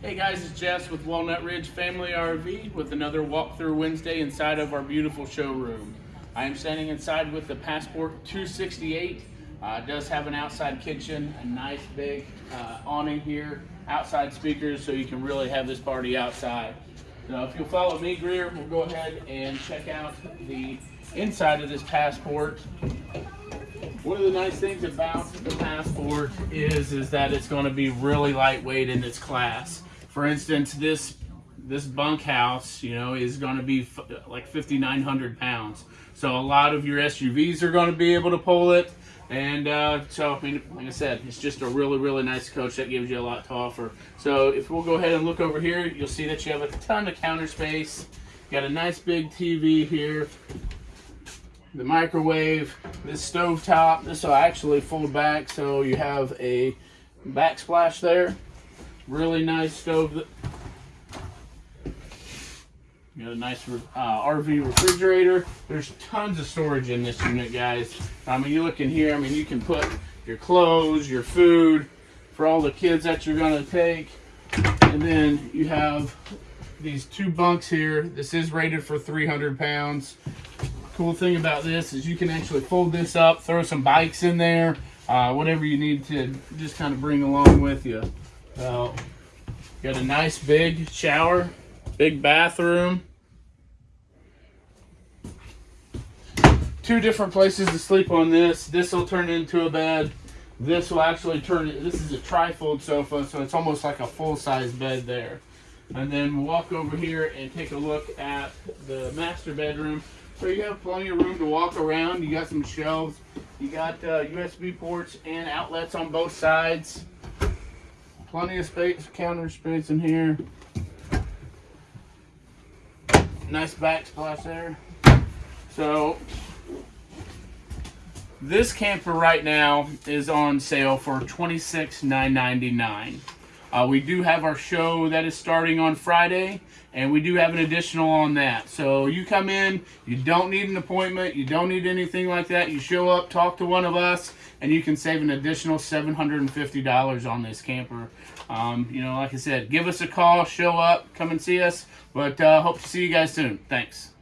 Hey guys, it's Jess with Walnut Ridge Family RV with another walkthrough Wednesday inside of our beautiful showroom. I am standing inside with the Passport 268. Uh, it does have an outside kitchen, a nice big uh, awning here, outside speakers, so you can really have this party outside. Now, if you'll follow me, Greer, we'll go ahead and check out the inside of this Passport. One of the nice things about the Passport is, is that it's going to be really lightweight in its class. For instance, this this bunkhouse, you know, is going to be like 5,900 pounds. So a lot of your SUVs are going to be able to pull it. And uh, so, I mean, like I said, it's just a really, really nice coach that gives you a lot to offer. So if we'll go ahead and look over here, you'll see that you have a ton of counter space. Got a nice big TV here. The microwave, this stove top. This will actually fold back so you have a backsplash there. Really nice stove. That, got a nice uh, RV refrigerator. There's tons of storage in this unit, guys. I mean, you look in here, I mean, you can put your clothes, your food, for all the kids that you're gonna take. And then you have these two bunks here. This is rated for 300 pounds. Cool thing about this is you can actually fold this up, throw some bikes in there, uh, whatever you need to just kind of bring along with you. Got a nice big shower, big bathroom. Two different places to sleep on this. This will turn into a bed. This will actually turn, this is a trifold sofa, so it's almost like a full-size bed there. And then walk over here and take a look at the master bedroom. So you have plenty of room to walk around. You got some shelves. You got uh, USB ports and outlets on both sides. Plenty of space, counter space in here. Nice backsplash there. So this camper right now is on sale for $26,999. Uh, we do have our show that is starting on Friday, and we do have an additional on that. So you come in, you don't need an appointment, you don't need anything like that. You show up, talk to one of us, and you can save an additional $750 on this camper. Um, you know, like I said, give us a call, show up, come and see us. But uh, hope to see you guys soon. Thanks.